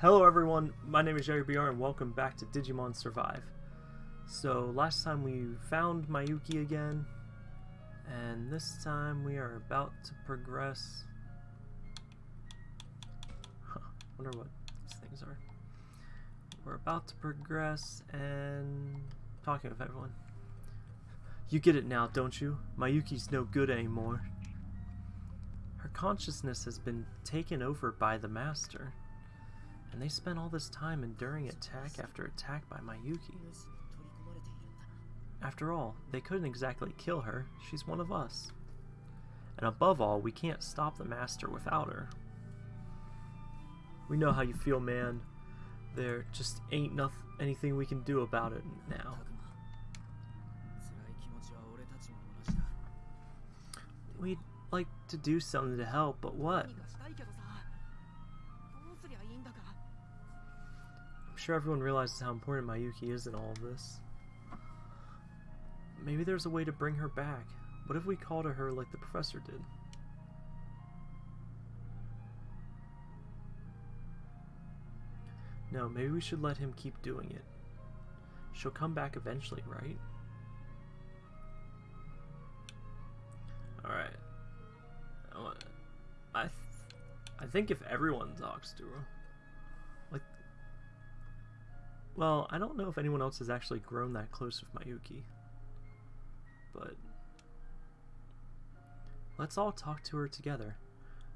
Hello everyone, my name is Jerry BR and welcome back to Digimon Survive. So last time we found Miyuki again, and this time we are about to progress... Huh, wonder what these things are. We're about to progress and talking with everyone. You get it now, don't you? Miyuki's no good anymore. Her consciousness has been taken over by the Master. And they spent all this time enduring attack after attack by Miyuki. After all, they couldn't exactly kill her, she's one of us. And above all, we can't stop the Master without her. We know how you feel, man. There just ain't noth anything we can do about it now. We'd like to do something to help, but what? Sure everyone realizes how important Miyuki is in all of this. Maybe there's a way to bring her back. What if we call to her like the professor did? No, maybe we should let him keep doing it. She'll come back eventually, right? Alright. I, th I think if everyone talks to her, well, I don't know if anyone else has actually grown that close with Miyuki, but let's all talk to her together.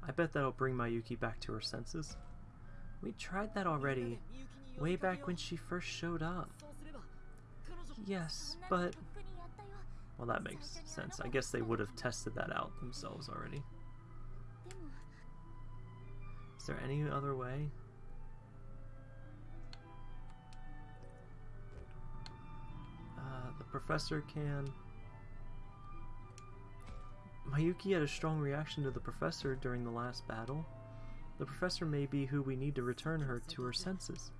I bet that'll bring Miyuki back to her senses. We tried that already, way back when she first showed up. Yes, but... Well, that makes sense. I guess they would have tested that out themselves already. Is there any other way? Uh, the professor can... Miyuki had a strong reaction to the professor during the last battle. The professor may be who we need to return her to her senses.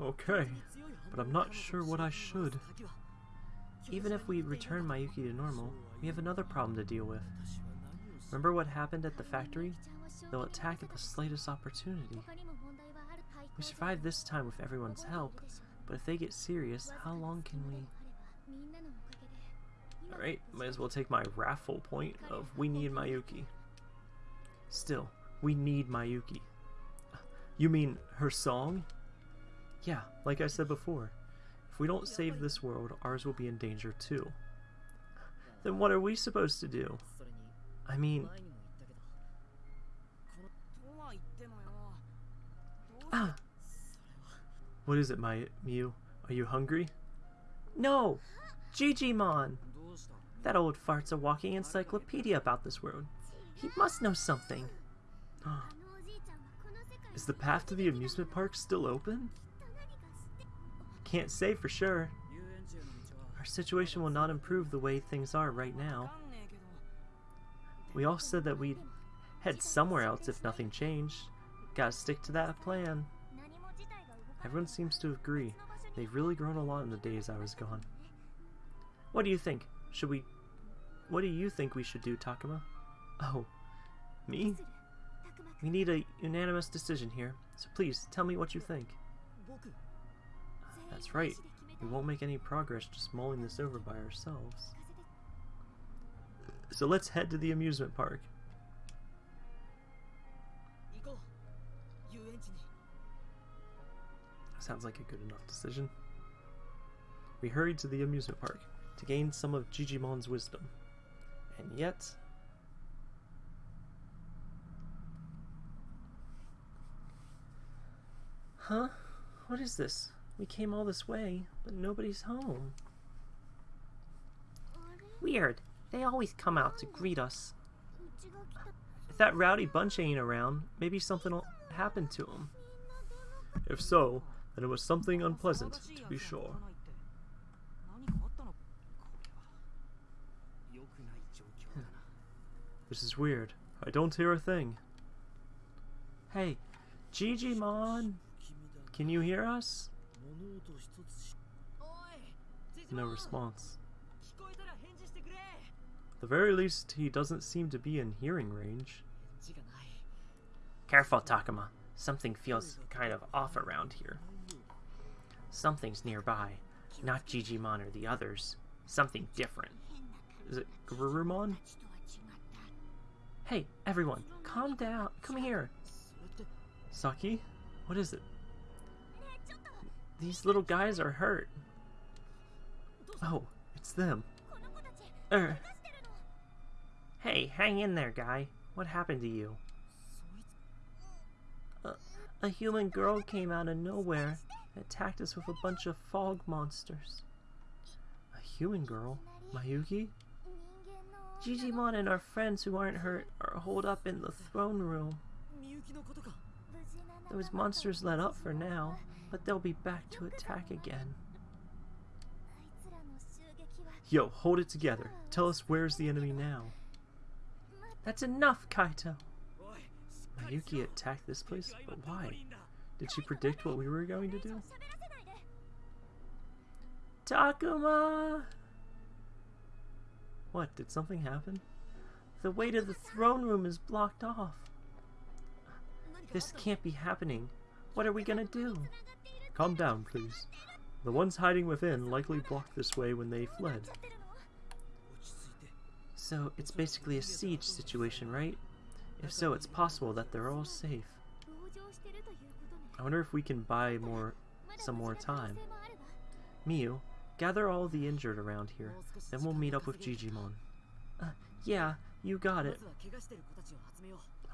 Okay, but I'm not sure what I should. Even if we return Miyuki to normal, we have another problem to deal with. Remember what happened at the factory? They'll attack at the slightest opportunity. We survived this time with everyone's help, but if they get serious, how long can we... Alright, might as well take my raffle point of we need Miyuki. Still, we need Miyuki. You mean her song? Yeah, like I said before. If we don't save this world, ours will be in danger too. Then what are we supposed to do? I mean... Ah! What is it, my Miu? Are you hungry? No! Jijimon! That old fart's a walking encyclopedia about this world. He must know something. Is the path to the amusement park still open? Can't say for sure. Our situation will not improve the way things are right now. We all said that we'd head somewhere else if nothing changed. Gotta stick to that plan. Everyone seems to agree. They've really grown a lot in the days I was gone. What do you think? Should we... What do you think we should do, Takuma? Oh, me? We need a unanimous decision here, so please, tell me what you think. That's right. We won't make any progress just mulling this over by ourselves. So let's head to the amusement park. Sounds like a good enough decision. We hurried to the amusement park to gain some of Jijimon's wisdom. And yet... Huh? What is this? We came all this way, but nobody's home. Weird. They always come out to greet us. If that rowdy bunch ain't around, maybe something will happen to them. If so, then it was something unpleasant, to be sure. This is weird. I don't hear a thing. Hey, Jijimon! Can you hear us? No response. At the very least, he doesn't seem to be in hearing range. Careful, Takuma. Something feels kind of off around here. Something's nearby. Not Jijimon or the others. Something different. Is it Garurumon? Hey, everyone, calm down. Come here. Saki? What is it? These little guys are hurt. Oh, it's them. Er. Hey, hang in there, guy. What happened to you? A, a human girl came out of nowhere attacked us with a bunch of fog monsters. A human girl? Miyuki? Jijimon and our friends who aren't hurt are holed up in the throne room. Those monsters let up for now, but they'll be back to attack again. Yo, hold it together. Tell us where's the enemy now. That's enough, Kaito! Miyuki attacked this place? But why? Did she predict what we were going to do? Takuma! What, did something happen? The way to the throne room is blocked off. This can't be happening. What are we gonna do? Calm down, please. The ones hiding within likely blocked this way when they fled. So, it's basically a siege situation, right? If so, it's possible that they're all safe. I wonder if we can buy more, some more time. Miu, gather all the injured around here, then we'll meet up with Jijimon. Uh, yeah, you got it.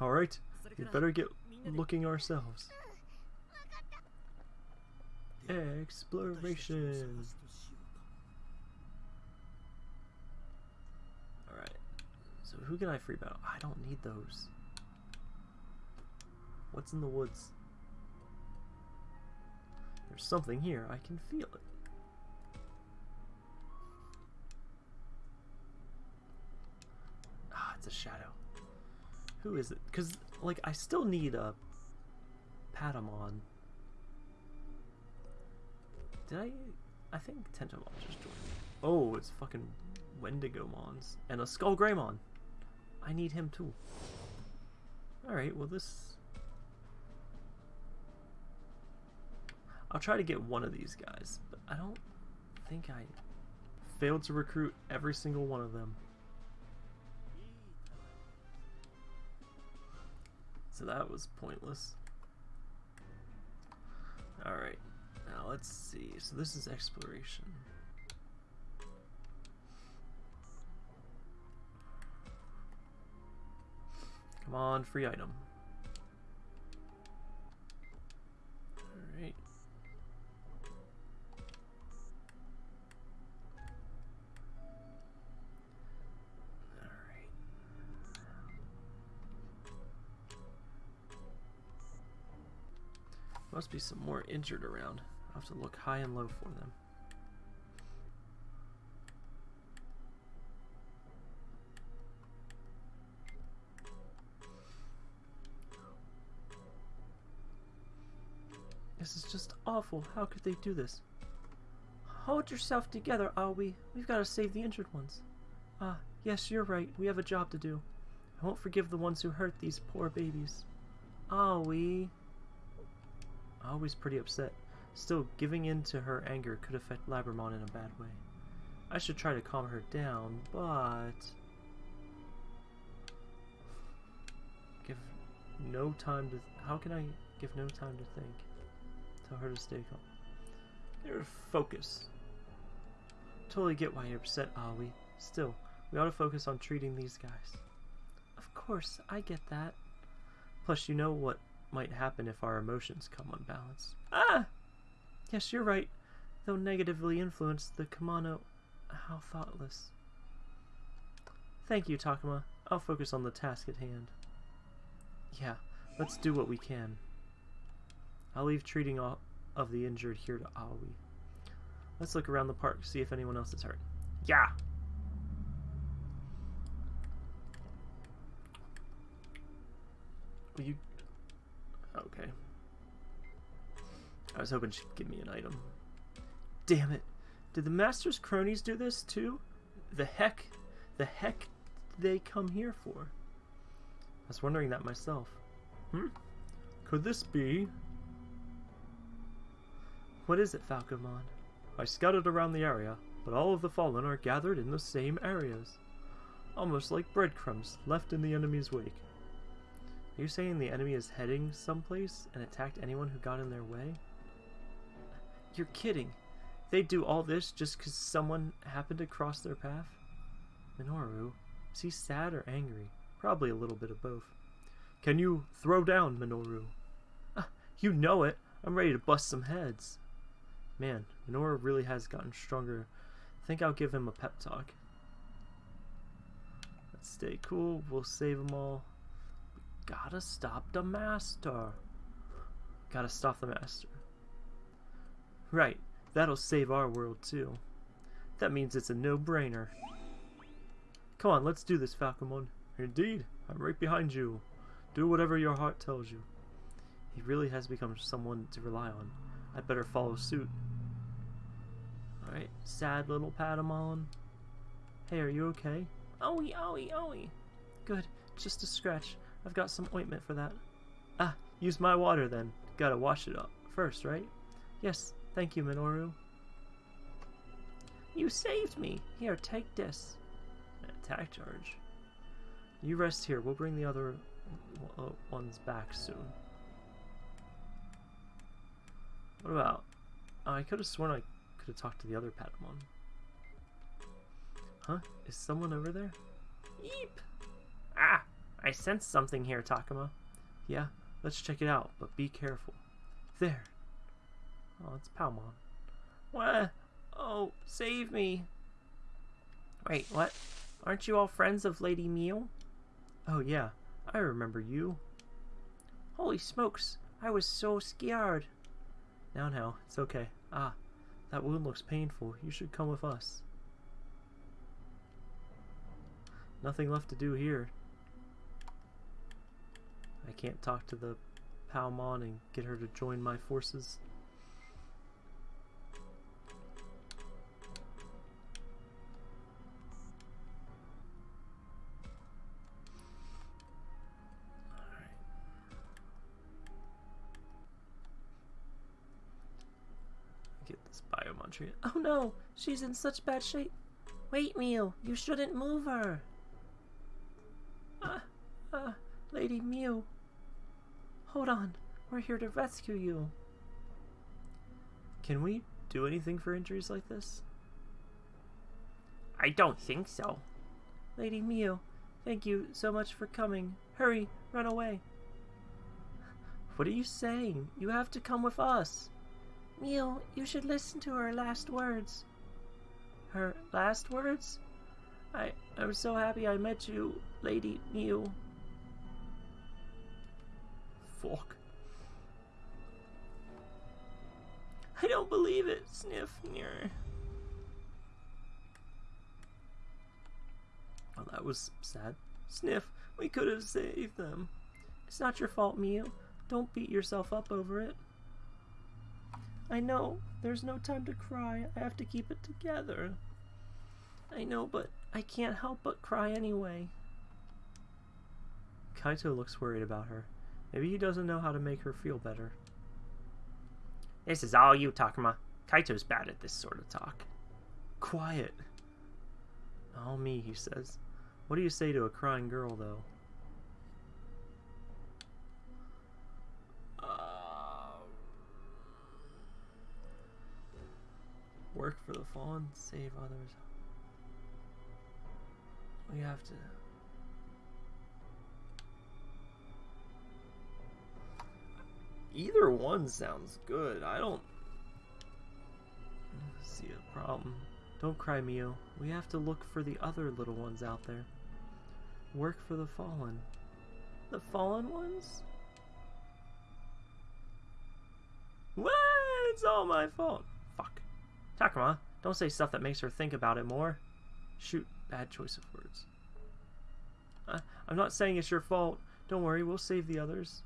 Alright, we'd better get looking ourselves. Exploration! Alright, so who can I free battle? I don't need those. What's in the woods? There's something here. I can feel it. Ah, it's a shadow. Who is it? Because, like, I still need a Patamon. Did I... I think Tentomon just joined me. Oh, it's fucking Wendigomons. And a Skull Greymon. I need him too. Alright, well this... I'll try to get one of these guys, but I don't think I failed to recruit every single one of them. So that was pointless. Alright, now let's see. So this is exploration. Come on, free item. Must be some more injured around. I'll have to look high and low for them. This is just awful. How could they do this? Hold yourself together, Aoi. We've got to save the injured ones. Ah, yes, you're right. We have a job to do. I won't forgive the ones who hurt these poor babies. Aoi. Aoi's pretty upset. Still, giving in to her anger could affect Labramon in a bad way. I should try to calm her down, but... Give no time to... How can I give no time to think? Tell her to stay calm. Her focus. Totally get why you're upset, Aoi. Still, we ought to focus on treating these guys. Of course, I get that. Plus, you know what might happen if our emotions come unbalanced. Ah! Yes, you're right. They'll negatively influence the kimono... How thoughtless. Thank you, Takuma. I'll focus on the task at hand. Yeah, let's do what we can. I'll leave treating all of the injured here to Aoi. Let's look around the park, see if anyone else is hurt. Yeah! Will you... Okay. I was hoping she'd give me an item. Damn it. Did the Master's cronies do this too? The heck? The heck they come here for? I was wondering that myself. Hmm? Could this be? What is it, Falcomon? I scouted around the area, but all of the fallen are gathered in the same areas. Almost like breadcrumbs left in the enemy's wake. You saying the enemy is heading someplace and attacked anyone who got in their way? You're kidding. They'd do all this just because someone happened to cross their path? Minoru, is he sad or angry? Probably a little bit of both. Can you throw down, Minoru? Ah, you know it. I'm ready to bust some heads. Man, Minoru really has gotten stronger. I think I'll give him a pep talk. Let's stay cool. We'll save them all. Gotta stop the master. Gotta stop the master. Right. That'll save our world too. That means it's a no-brainer. Come on, let's do this, Falcomon. Indeed, I'm right behind you. Do whatever your heart tells you. He really has become someone to rely on. I better follow suit. Alright, sad little Patamon. Hey, are you okay? Owie, owie, owie. Good, just a scratch. I've got some ointment for that. Ah, use my water then. Gotta wash it up first, right? Yes, thank you, Minoru. You saved me! Here, take this. Attack charge. You rest here. We'll bring the other uh, ones back soon. What about... Oh, I could have sworn I could have talked to the other Patamon. Huh? Is someone over there? Yeep! Ah! I sense something here, Takuma. Yeah, let's check it out, but be careful. There! Oh, it's Palmon. What? Oh, save me! Wait, what? Aren't you all friends of Lady Miu? Oh yeah, I remember you. Holy smokes, I was so scared. Now, now, it's okay. Ah, that wound looks painful. You should come with us. Nothing left to do here. I can't talk to the Palmon and get her to join my forces. Oh no, she's in such bad shape. Wait, Miu, you shouldn't move her. Ah, ah, Lady Miu! Hold on, we're here to rescue you. Can we do anything for injuries like this? I don't think so. Lady Miu, thank you so much for coming. Hurry, run away. What are you saying? You have to come with us. Miu, you should listen to her last words. Her last words? I, I'm so happy I met you, Lady Miu. Fuck. I don't believe it, Sniff. Near. Well, that was sad. Sniff, we could have saved them. It's not your fault, Miu. Don't beat yourself up over it. I know, there's no time to cry. I have to keep it together. I know, but I can't help but cry anyway. Kaito looks worried about her. Maybe he doesn't know how to make her feel better. This is all you, Takuma. Kaito's bad at this sort of talk. Quiet. All me, he says. What do you say to a crying girl, though? Um, work for the fallen, save others. We have to. Either one sounds good. I don't see a problem. Don't cry, Miu. We have to look for the other little ones out there. Work for the fallen. The fallen ones? What? It's all my fault. Fuck. Takuma, don't say stuff that makes her think about it more. Shoot, bad choice of words. Uh, I'm not saying it's your fault. Don't worry, we'll save the others.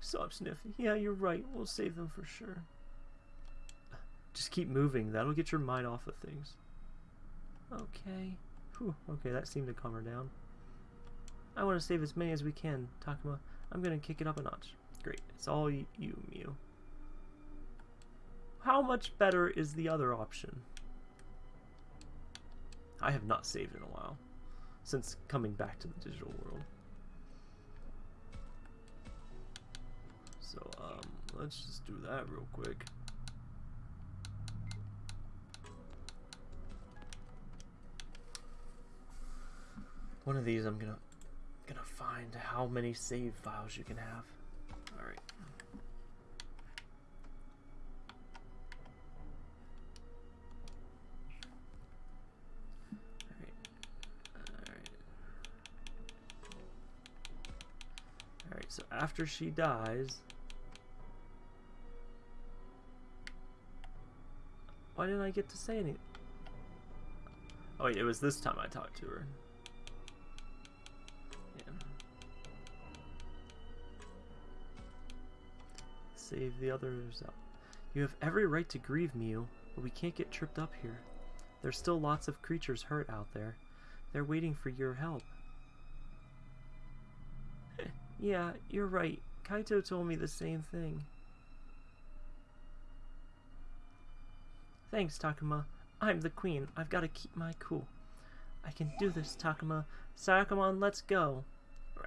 Stop sniffing. Yeah, you're right. We'll save them for sure. Just keep moving. That'll get your mind off of things. Okay. Whew. Okay, that seemed to calm her down. I want to save as many as we can, Takuma. I'm gonna kick it up a notch. Great. It's all you, Miu. How much better is the other option? I have not saved in a while. Since coming back to the digital world. So, um, let's just do that real quick. One of these I'm gonna gonna find how many save files you can have. Alright. So after she dies... Why didn't I get to say anything? Oh wait, it was this time I talked to her. save the others out. You have every right to grieve, Miu, but we can't get tripped up here. There's still lots of creatures hurt out there. They're waiting for your help. yeah, you're right. Kaito told me the same thing. Thanks, Takuma. I'm the queen. I've got to keep my cool. I can do this, Takuma. Sayakamon, let's go.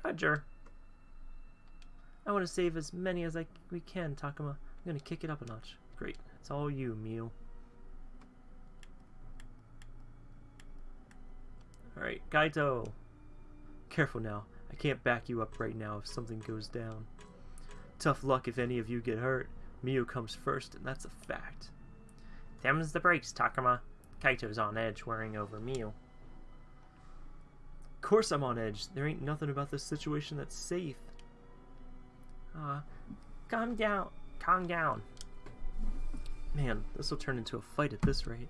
Roger. I want to save as many as I we can, Takuma. I'm going to kick it up a notch. Great. It's all you, Miu. Alright, Kaito. Careful now. I can't back you up right now if something goes down. Tough luck if any of you get hurt. Miu comes first, and that's a fact. Them's the brakes, Takuma. Kaito's on edge, worrying over Miu. Of course I'm on edge. There ain't nothing about this situation that's safe. Uh, calm down. Calm down. Man, this will turn into a fight at this rate.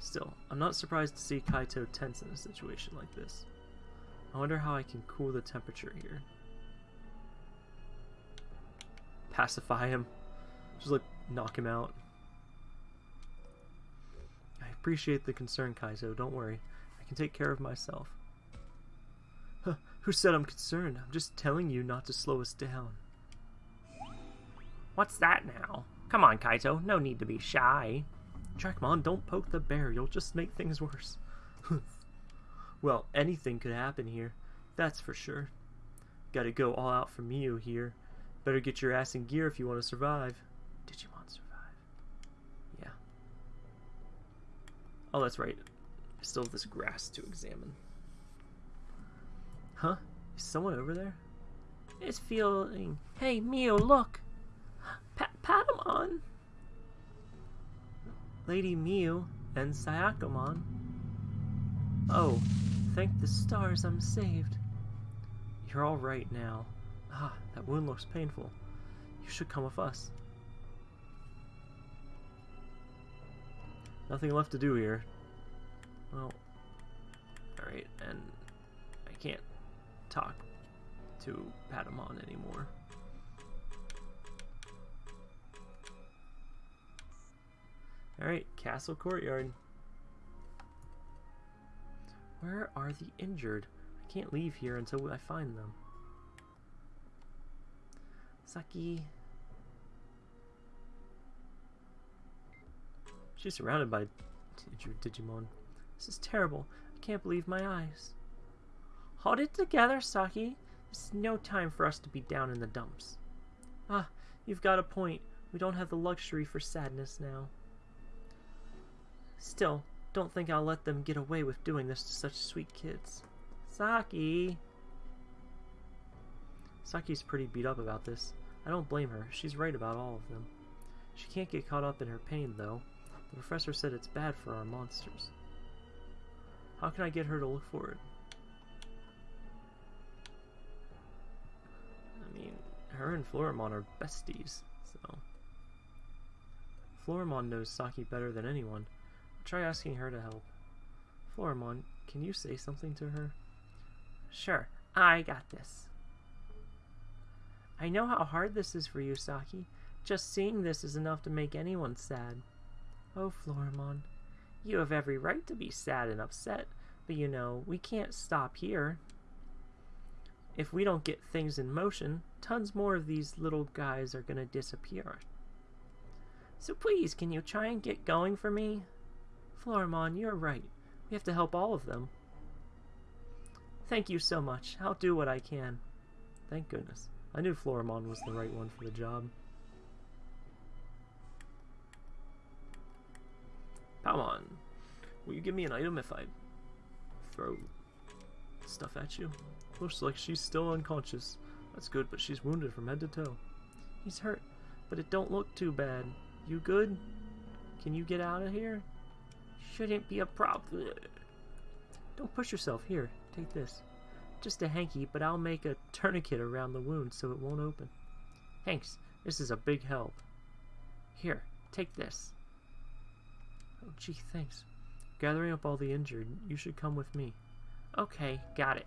Still, I'm not surprised to see Kaito tense in a situation like this. I wonder how I can cool the temperature here. Pacify him. Just like knock him out. Appreciate the concern, Kaito. Don't worry. I can take care of myself. Huh, who said I'm concerned? I'm just telling you not to slow us down. What's that now? Come on, Kaito. No need to be shy. Dracmon, don't poke the bear. You'll just make things worse. well, anything could happen here. That's for sure. Gotta go all out for Miu here. Better get your ass in gear if you want to survive. Digimon survive. Yeah. Oh, that's right. I still have this grass to examine. Huh? Is someone over there? It's feeling... Hey, Miu, look! Pa Patamon, Lady Miu, and Sayakamon. Oh, thank the stars I'm saved. You're all right now. Ah, that wound looks painful. You should come with us. Nothing left to do here. Well, alright, and I can't talk to Patamon anymore. Alright, Castle Courtyard. Where are the injured? I can't leave here until I find them. Saki. She's surrounded by Digimon. This is terrible. I can't believe my eyes. Hold it together, Saki. Is no time for us to be down in the dumps. Ah, you've got a point. We don't have the luxury for sadness now. Still, don't think I'll let them get away with doing this to such sweet kids. Saki! Saki's pretty beat up about this. I don't blame her. She's right about all of them. She can't get caught up in her pain, though. The professor said it's bad for our monsters. How can I get her to look for it? I mean, her and Floramon are besties, so... Floramon knows Saki better than anyone. Try asking her to help. Floramon, can you say something to her? Sure, I got this. I know how hard this is for you, Saki. Just seeing this is enough to make anyone sad. Oh, Floramon, you have every right to be sad and upset, but you know, we can't stop here. If we don't get things in motion, tons more of these little guys are gonna disappear. So please, can you try and get going for me? Floramon, you're right. We have to help all of them. Thank you so much. I'll do what I can. Thank goodness. I knew Floramon was the right one for the job. Palmon, will you give me an item if I throw stuff at you? Looks like she's still unconscious. That's good, but she's wounded from head to toe. He's hurt, but it don't look too bad. You good? Can you get out of here? Shouldn't be a problem. Don't push yourself. Here, take this. Just a hanky, but I'll make a tourniquet around the wound so it won't open. Thanks. This is a big help. Here, take this. Oh, gee, thanks. Gathering up all the injured, you should come with me. Okay, got it.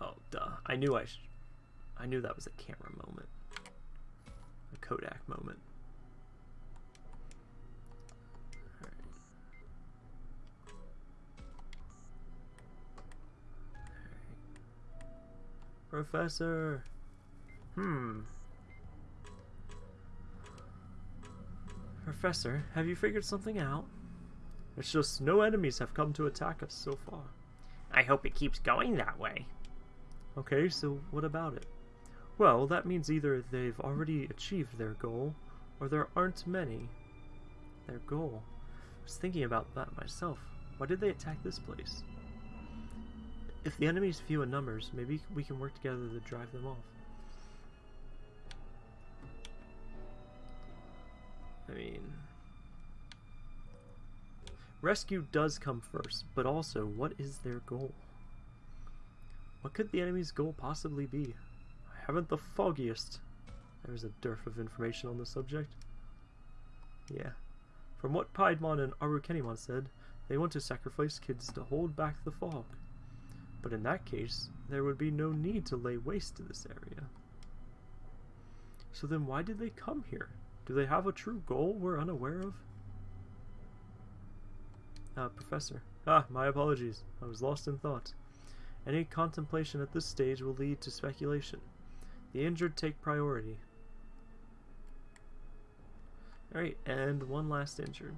Oh, duh. I knew I I knew that was a camera moment. A Kodak moment. Professor! Hmm. Professor, have you figured something out? It's just no enemies have come to attack us so far. I hope it keeps going that way. Okay, so what about it? Well, that means either they've already achieved their goal, or there aren't many. Their goal? I was thinking about that myself. Why did they attack this place? If the enemy's few in numbers, maybe we can work together to drive them off. I mean... Rescue does come first, but also, what is their goal? What could the enemy's goal possibly be? I haven't the foggiest. There's a dearth of information on the subject. Yeah. From what Piedmon and Arukenimon said, they want to sacrifice kids to hold back the fog. But in that case, there would be no need to lay waste to this area. So then why did they come here? Do they have a true goal we're unaware of? Ah, Professor. Ah, my apologies. I was lost in thought. Any contemplation at this stage will lead to speculation. The injured take priority. Alright, and one last injured.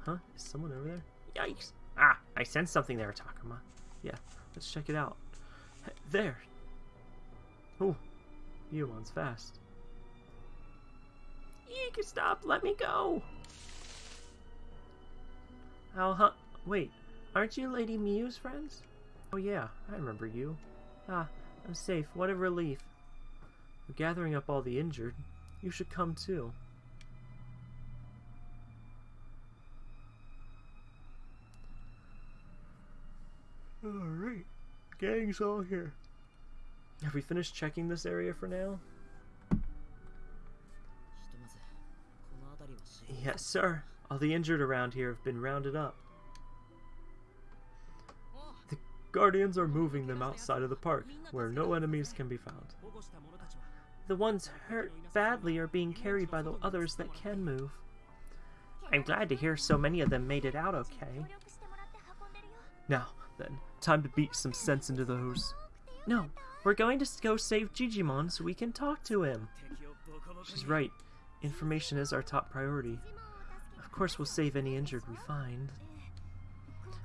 Huh? Is someone over there? Yikes! Ah, I sense something there, Takuma. Yeah, let's check it out. There! Oh, Yumon's fast. Eek, stop, let me go! Oh, huh? Wait, aren't you Lady Miu's friends? Oh yeah, I remember you. Ah, I'm safe, what a relief. We're gathering up all the injured. You should come too. Alright, gang's all here. Have we finished checking this area for now? Yes, sir. All the injured around here have been rounded up. The Guardians are moving them outside of the park, where no enemies can be found. The ones hurt badly are being carried by the others that can move. I'm glad to hear so many of them made it out okay. Now, then, time to beat some sense into those. No, we're going to go save Jijimon so we can talk to him. She's right. Information is our top priority. Of course we'll save any injured we find.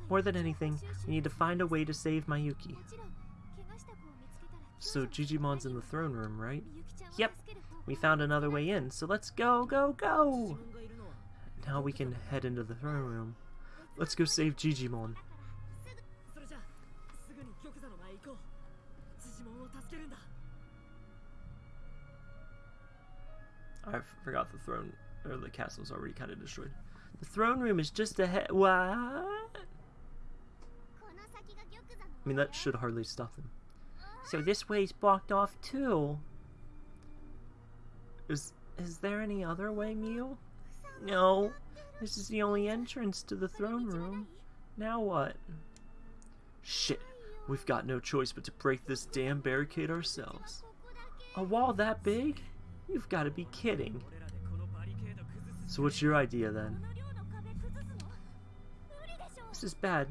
More than anything, we need to find a way to save Miyuki. So Jijimon's in the throne room, right? Yep, we found another way in, so let's go, go, go! Now we can head into the throne room. Let's go save Jijimon. I forgot the throne, or the castle's already kind of destroyed. The throne room is just ahead. What? I mean, that should hardly stop them. So this way's blocked off too. Is is there any other way, Miu? No. This is the only entrance to the throne room. Now what? Shit. We've got no choice but to break this damn barricade ourselves. A wall that big? You've got to be kidding. So what's your idea then? This is bad.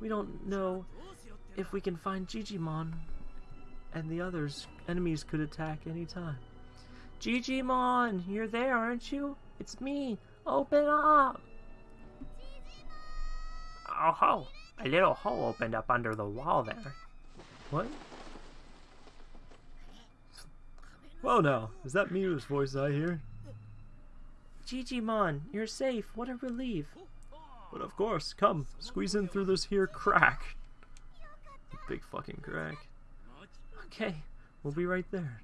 We don't know if we can find Jijimon and the others. Enemies could attack any time. Jijimon, you're there, aren't you? It's me. Open up. Oh ho! A little hole opened up under the wall there. What? Well now, is that Miu's voice I hear? Jijimon, you're safe. What a relief. But of course, come, squeeze in through this here crack. Big fucking crack. Okay, we'll be right there.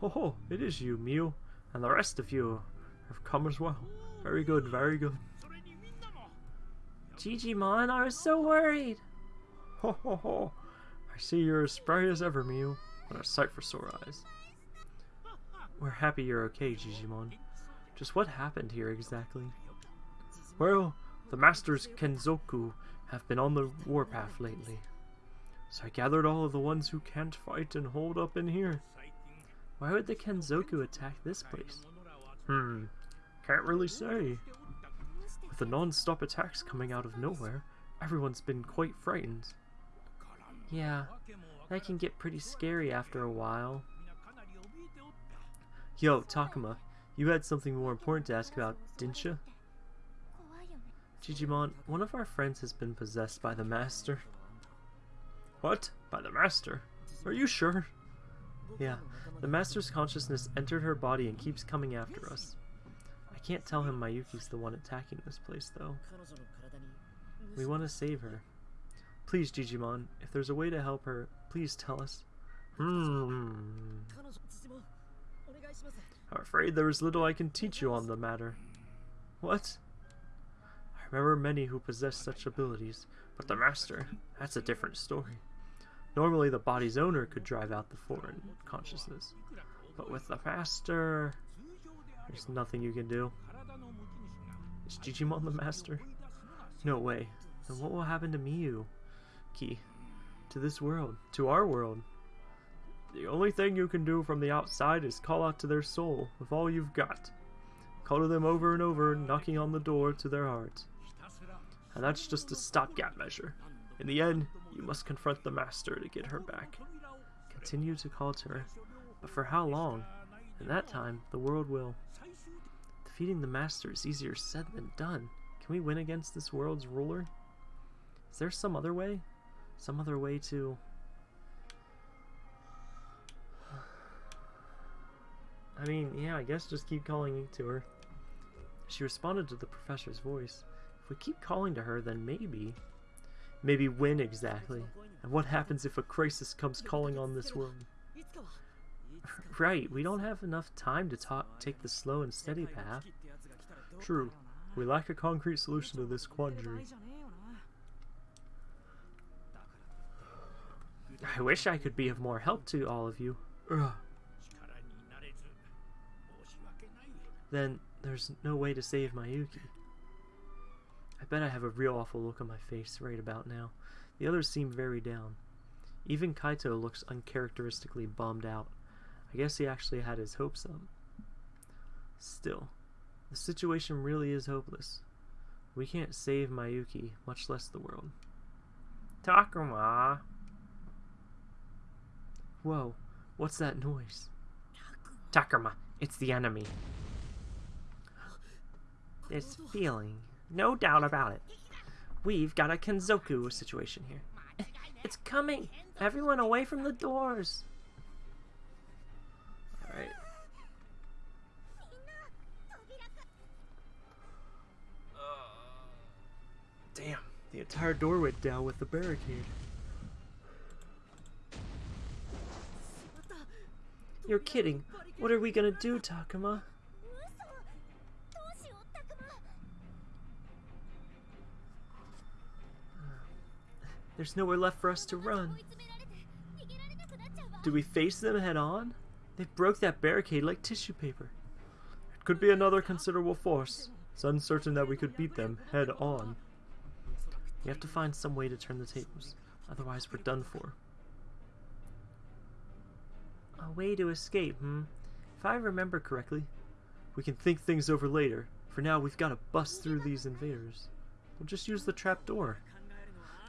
Ho ho, it is you, Miu, and the rest of you have come as well. Very good, very good. Jijimon, I was so worried. Ho ho ho, I see you're as spry as ever, Miu. What a sight for sore eyes. We're happy you're okay, Jijimon. Just what happened here exactly? Well, the Masters Kenzoku have been on the warpath lately. So I gathered all of the ones who can't fight and hold up in here. Why would the Kenzoku attack this place? Hmm, can't really say. With the non-stop attacks coming out of nowhere, everyone's been quite frightened. Yeah, that can get pretty scary after a while. Yo, Takuma, you had something more important to ask about, didn't you? Jijimon, one of our friends has been possessed by the Master. What? By the Master? Are you sure? Yeah, the Master's consciousness entered her body and keeps coming after us. Can't tell him Miyuki's the one attacking this place, though. We want to save her. Please, Jijimon, if there's a way to help her, please tell us. Hmm. I'm afraid there is little I can teach you on the matter. What? I remember many who possess such abilities, but the Master, that's a different story. Normally the body's owner could drive out the foreign consciousness, but with the Master, there's nothing you can do. Is Jijimon the Master? No way. Then what will happen to Miu? Ki. To this world. To our world. The only thing you can do from the outside is call out to their soul with all you've got. Call to them over and over, knocking on the door to their heart. And that's just a stopgap measure. In the end, you must confront the Master to get her back. Continue to call to her. But for how long? In that time, the world will. Defeating the Master is easier said than done. Can we win against this world's ruler? Is there some other way? Some other way to... I mean, yeah, I guess just keep calling to her. She responded to the professor's voice. If we keep calling to her, then maybe... Maybe when exactly? And what happens if a crisis comes calling on this world? Right, we don't have enough time to talk, take the slow and steady path. True. We lack a concrete solution to this quandary. I wish I could be of more help to all of you. Ugh. Then there's no way to save Miyuki. I bet I have a real awful look on my face right about now. The others seem very down. Even Kaito looks uncharacteristically bummed out. I guess he actually had his hopes up. Still, the situation really is hopeless. We can't save Miyuki, much less the world. Takuma! Whoa, what's that noise? Takuma, it's the enemy. This feeling, no doubt about it. We've got a Kenzoku situation here. It's coming! Everyone away from the doors! Alright. Damn, the entire door went down with the barricade. You're kidding. What are we gonna do, Takuma? There's nowhere left for us to run. Do we face them head on? They broke that barricade like tissue paper. It could be another considerable force. It's uncertain that we could beat them head on. We have to find some way to turn the tables. Otherwise, we're done for. A way to escape, hmm? If I remember correctly. We can think things over later. For now, we've got to bust through these invaders. We'll just use the trapdoor.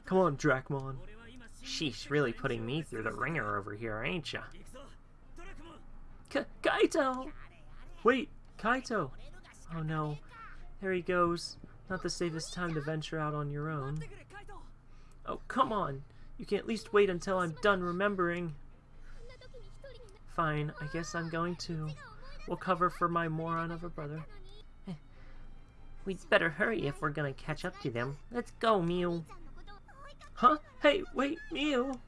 Come on, Dracmon. Sheesh, really putting me through the ringer over here, ain't ya? Kaito! Wait, Kaito! Oh no, there he goes. Not the safest time to venture out on your own. Oh, come on! You can at least wait until I'm done remembering. Fine, I guess I'm going to. We'll cover for my moron of a brother. Eh, we'd better hurry if we're gonna catch up to them. Let's go, Miu. Huh? Hey, wait, Miu!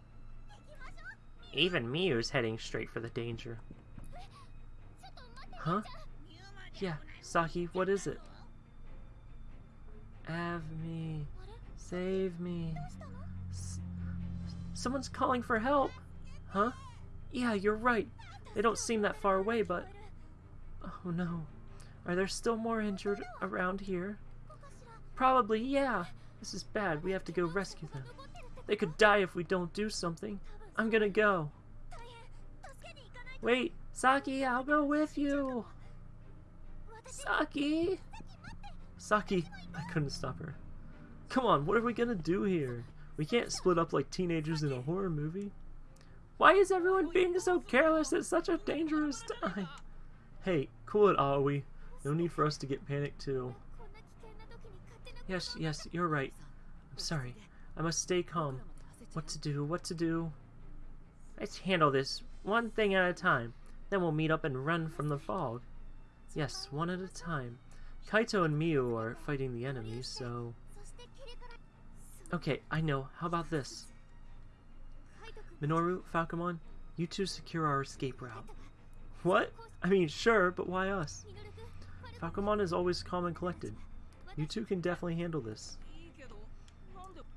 Even Miu's heading straight for the danger. Huh? Yeah, Saki, what is it? Have me. Save me. S someone's calling for help! Huh? Yeah, you're right. They don't seem that far away, but... Oh no. Are there still more injured around here? Probably, yeah. This is bad. We have to go rescue them. They could die if we don't do something. I'm gonna go. Wait, Saki, I'll go with you. Saki! Saki, I couldn't stop her. Come on, what are we gonna do here? We can't split up like teenagers in a horror movie. Why is everyone being so careless at such a dangerous time? Hey, cool it, Aoi. No need for us to get panicked too. Yes, yes, you're right. I'm sorry. I must stay calm. What to do, what to do? Let's handle this one thing at a time. Then we'll meet up and run from the fog. Yes, one at a time. Kaito and Miu are fighting the enemies, so... Okay, I know. How about this? Minoru, Falcomon, you two secure our escape route. What? I mean, sure, but why us? Falcomon is always calm and collected. You two can definitely handle this.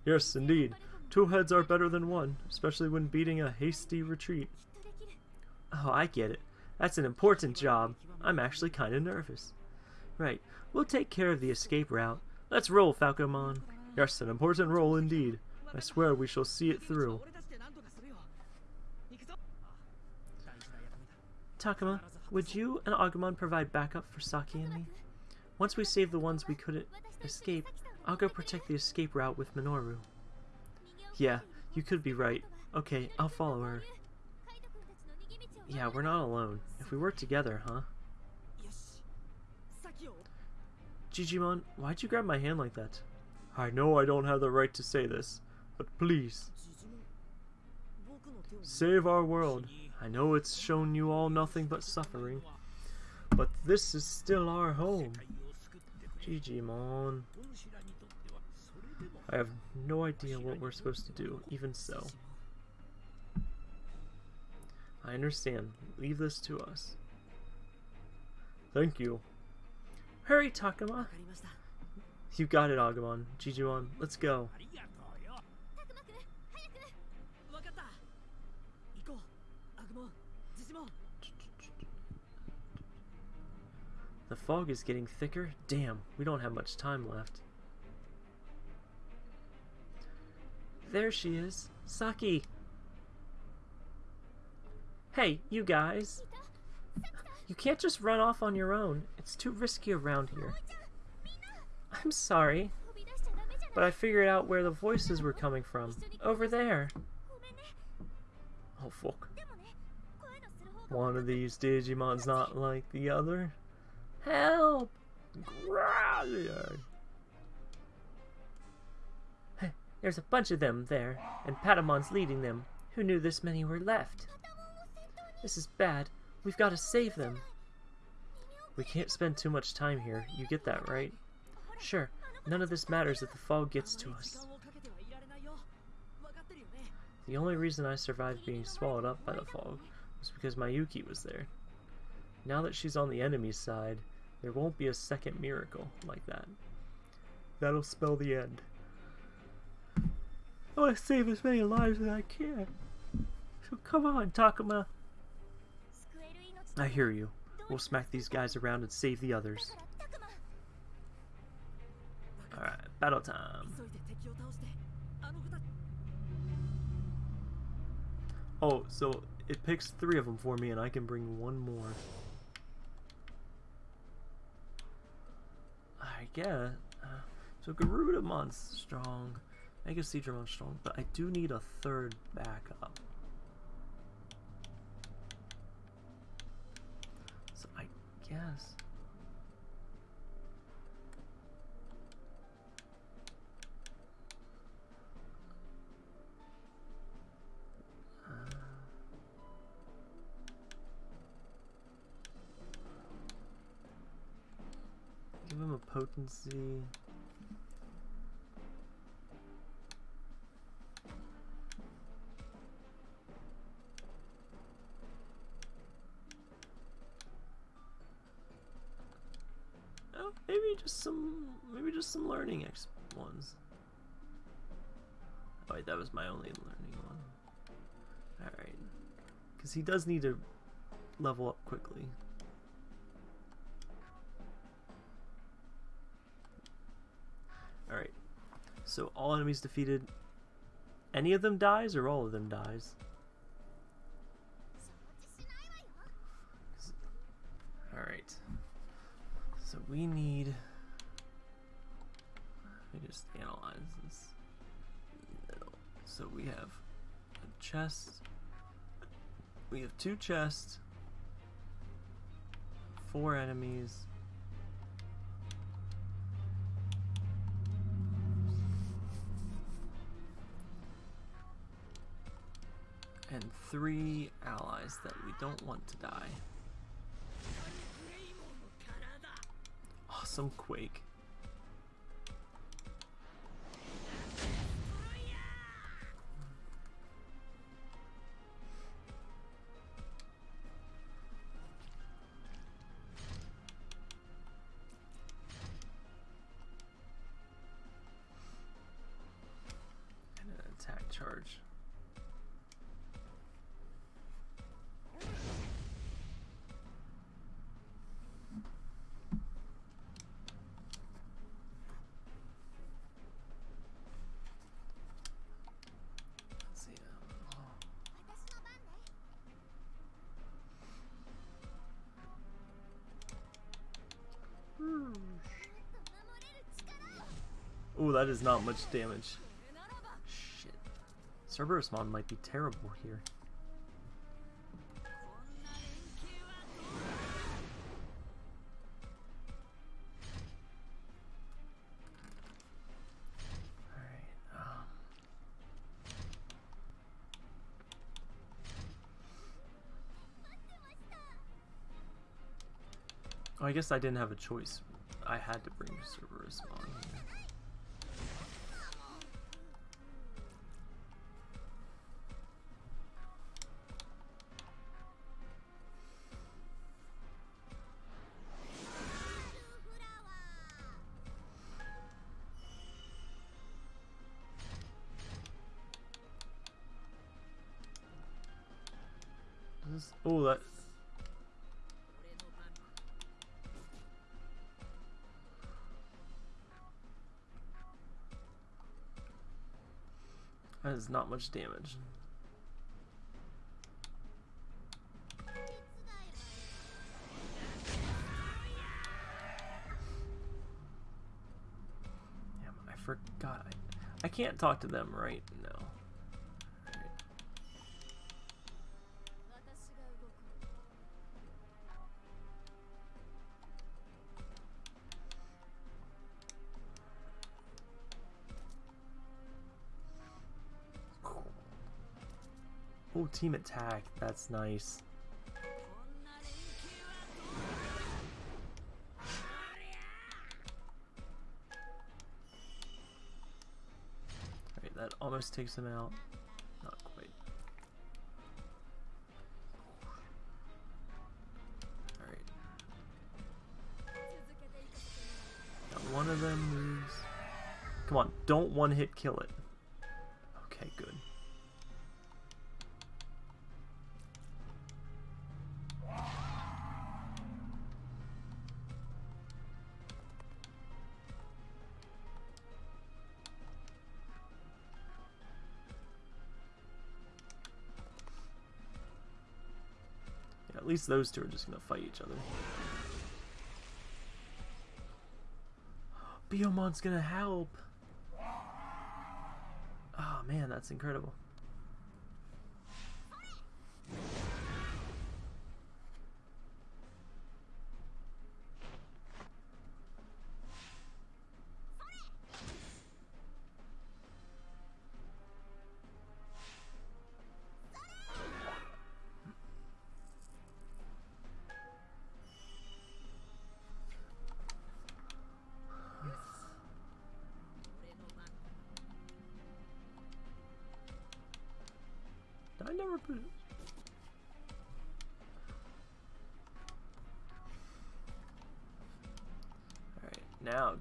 Yes, indeed. Two heads are better than one, especially when beating a hasty retreat. Oh, I get it. That's an important job. I'm actually kinda nervous. Right, we'll take care of the escape route. Let's roll, Falcomon. Yes, an important role indeed. I swear we shall see it through. Takuma, would you and Agumon provide backup for Saki and me? Once we save the ones we couldn't escape, I'll go protect the escape route with Minoru. Yeah, you could be right. Okay, I'll follow her. Yeah, we're not alone. If we work together, huh? Jijimon, why'd you grab my hand like that? I know I don't have the right to say this, but please. Save our world. I know it's shown you all nothing but suffering, but this is still our home. Jijimon. I have no idea what we're supposed to do, even so. I understand. Leave this to us. Thank you. Hurry, Takuma! You got it, Agumon. Jijimon, let's go. The fog is getting thicker. Damn, we don't have much time left. There she is. Saki! Hey, you guys! You can't just run off on your own. It's too risky around here. I'm sorry, but I figured out where the voices were coming from. Over there. Oh, fuck. One of these Digimon's not like the other. Help! Hey, there's a bunch of them there, and Patamon's leading them. Who knew this many were left? This is bad. We've got to save them. We can't spend too much time here. You get that, right? Sure. None of this matters if the fog gets to us. The only reason I survived being swallowed up by the fog was because Miyuki was there. Now that she's on the enemy's side, there won't be a second miracle like that. That'll spell the end. Oh, I want to save as many lives as I can. So come on, Takuma. I hear you. We'll smack these guys around and save the others. Alright, battle time. Oh, so it picks three of them for me, and I can bring one more. I guess. Uh, so Garudamon's strong, Mega Seadramon's strong, but I do need a third backup. So I guess... Give him a potency. Maybe just some, maybe just some learning X ones. Oh wait, that was my only learning one. Alright. Because he does need to level up quickly. Alright. So all enemies defeated. Any of them dies or all of them dies? Alright. So we need. Let me just analyze this. So we have a chest. We have two chests. Four enemies. And three allies that we don't want to die. Awesome Quake. That is not much damage. Shit. Cerberumon might be terrible here. Um... Oh, I guess I didn't have a choice. I had to bring Cerberumon here. That. That is not much damage. Damn, I forgot. I can't talk to them right now. Oh, team attack. That's nice. Alright, that almost takes him out. Not quite. Alright. Got one of them moves. Come on, don't one hit kill it. Least those two are just gonna fight each other. Biyomon's gonna help! Oh man, that's incredible.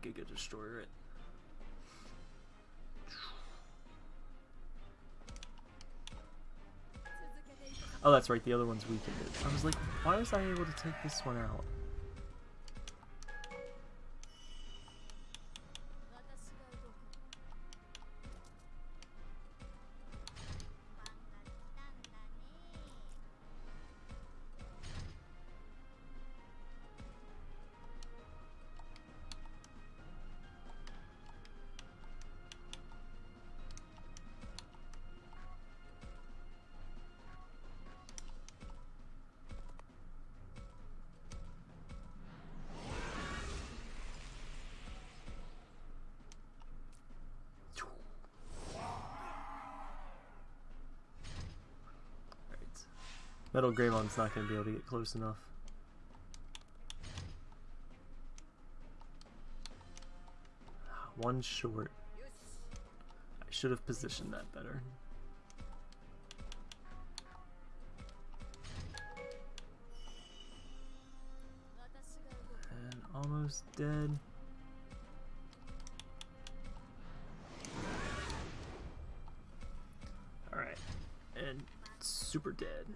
Giga Destroyer it. Oh, that's right, the other one's weakened. I was like, why was I able to take this one out? Metal Greymon's not going to be able to get close enough. Ah, one short. I should have positioned that better. And almost dead. Alright. And super dead.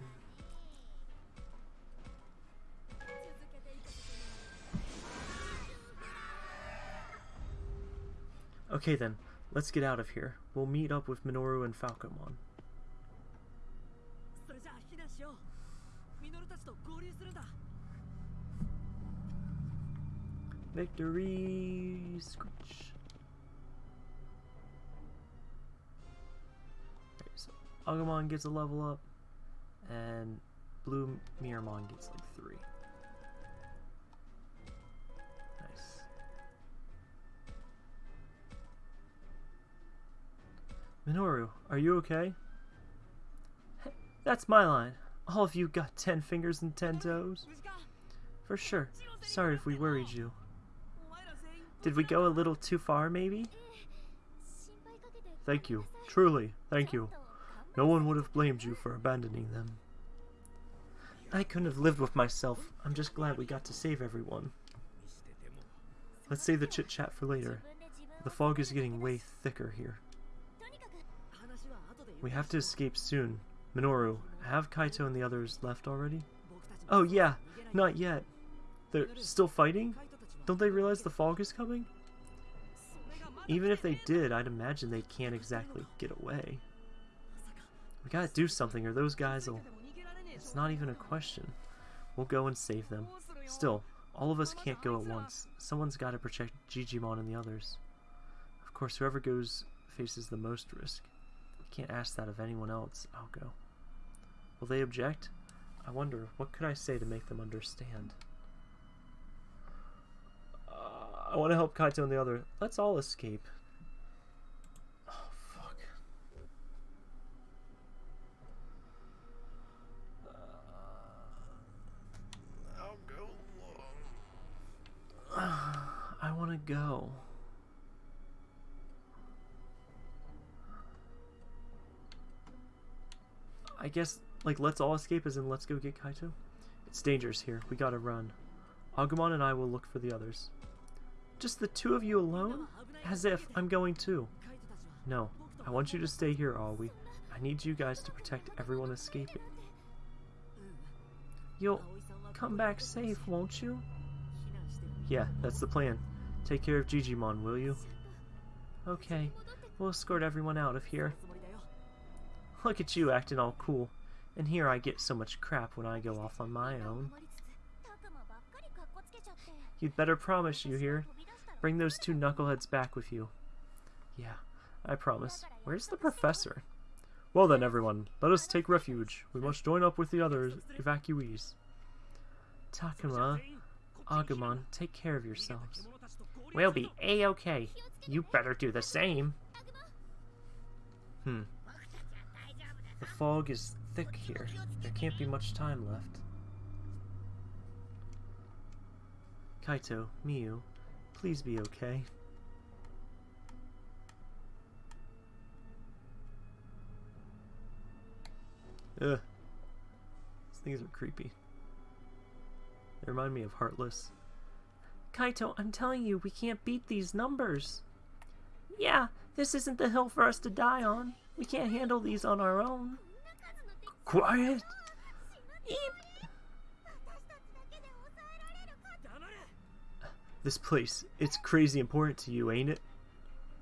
Okay then, let's get out of here. We'll meet up with Minoru and Falcomon. Victory! Screech. Right, so Agumon gets a level up, and Blue Meramon gets like Minoru, are you okay? That's my line. All of you got ten fingers and ten toes. For sure. Sorry if we worried you. Did we go a little too far, maybe? Thank you. Truly, thank you. No one would have blamed you for abandoning them. I couldn't have lived with myself. I'm just glad we got to save everyone. Let's save the chit-chat for later. The fog is getting way thicker here. We have to escape soon. Minoru, have Kaito and the others left already? Oh yeah, not yet. They're still fighting? Don't they realize the fog is coming? Even if they did, I'd imagine they can't exactly get away. We gotta do something or those guys will... It's not even a question. We'll go and save them. Still, all of us can't go at once. Someone's gotta protect Jijimon and the others. Of course, whoever goes faces the most risk. Can't ask that of anyone else. I'll go. Will they object? I wonder, what could I say to make them understand? Uh, I want to help Kaito and the other. Let's all escape. Oh, fuck. I'll go. I want to go. I guess, like, let's all escape as in let's go get Kaito? It's dangerous here. We gotta run. Agumon and I will look for the others. Just the two of you alone? As if I'm going too. No, I want you to stay here, Aoi. I need you guys to protect everyone escaping. You'll come back safe, won't you? Yeah, that's the plan. Take care of Jijimon, will you? Okay, we'll escort everyone out of here. Look at you acting all cool. And here I get so much crap when I go off on my own. You'd better promise you hear. Bring those two knuckleheads back with you. Yeah, I promise. Where's the professor? Well then, everyone, let us take refuge. We must join up with the other evacuees. Takuma, Agumon, take care of yourselves. We'll be a-okay. You better do the same. Hmm. The fog is thick here. There can't be much time left. Kaito, Miu, please be okay. Ugh. These things are creepy. They remind me of Heartless. Kaito, I'm telling you, we can't beat these numbers. Yeah, this isn't the hill for us to die on. We can't handle these on our own. Quiet! Eep! This place, it's crazy important to you, ain't it?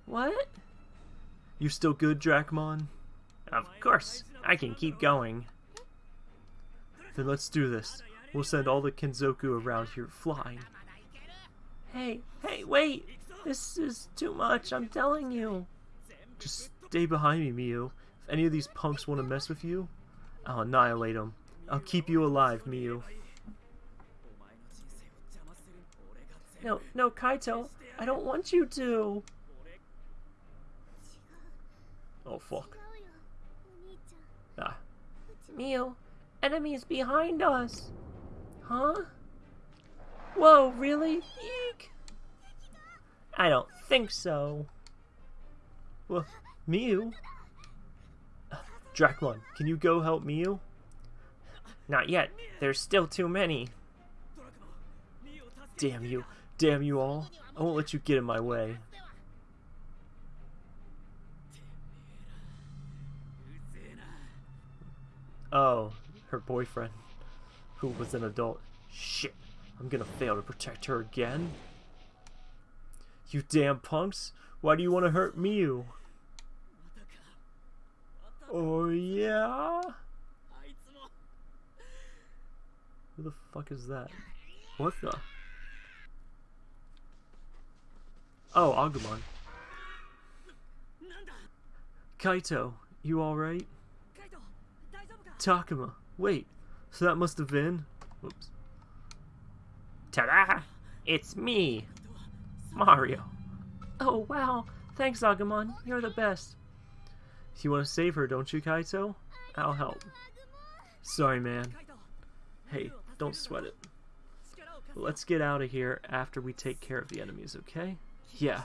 What? You still good, Dracmon? Of course, I can keep going. Then let's do this. We'll send all the Kenzoku around here flying. Hey, hey, wait! This is too much, I'm telling you. Just stay behind me, Miu. If any of these punks want to mess with you, I'll annihilate them. I'll keep you alive, Miu. No, no, Kaito. I don't want you to. Oh, fuck. Ah. Miu, enemies behind us. Huh? Whoa, really? Eek! I don't think so. Well, Miu? Dracmon, can you go help Miu? Not yet. There's still too many. Damn you. Damn you all. I won't let you get in my way. Oh, her boyfriend, who was an adult. Shit, I'm gonna fail to protect her again. You damn punks, why do you want to hurt Miu? Oh yeah? Who the fuck is that? What the? Oh, Agumon. Kaito, you alright? Takuma, wait, so that must have been... Whoops. Ta-da! It's me! Mario. Oh, wow. Thanks, Agumon. You're the best. You want to save her, don't you, Kaito? I'll help. Sorry, man. Hey, don't sweat it. Let's get out of here after we take care of the enemies, okay? Yeah.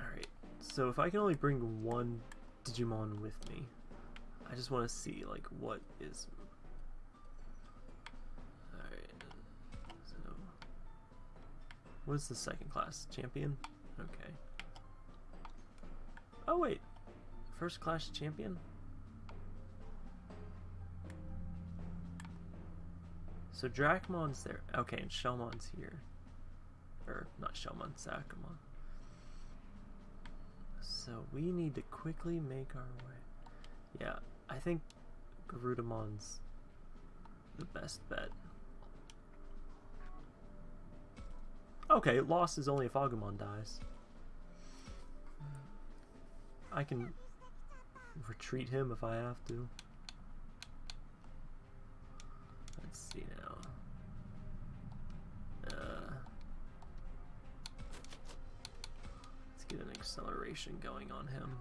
Alright, so if I can only bring one Digimon with me, I just want to see, like, what is... What's the second class? Champion? Okay. Oh, wait. First class champion? So Dracmon's there. Okay, and Shellmon's here. Or, not Shellmon, Sakamon. So we need to quickly make our way. Yeah, I think Garudamon's the best bet. Okay, loss is only if Agumon dies. I can retreat him if I have to. Let's see now. Uh, let's get an acceleration going on him.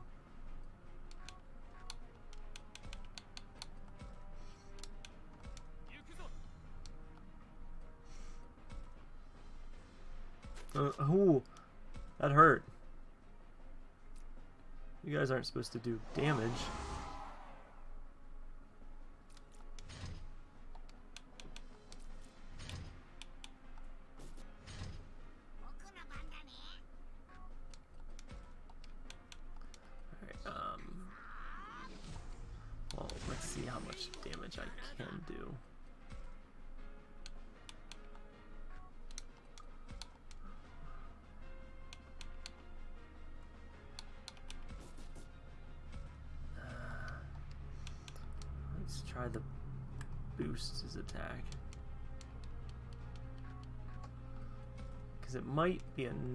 Uh, ooh, that hurt. You guys aren't supposed to do damage.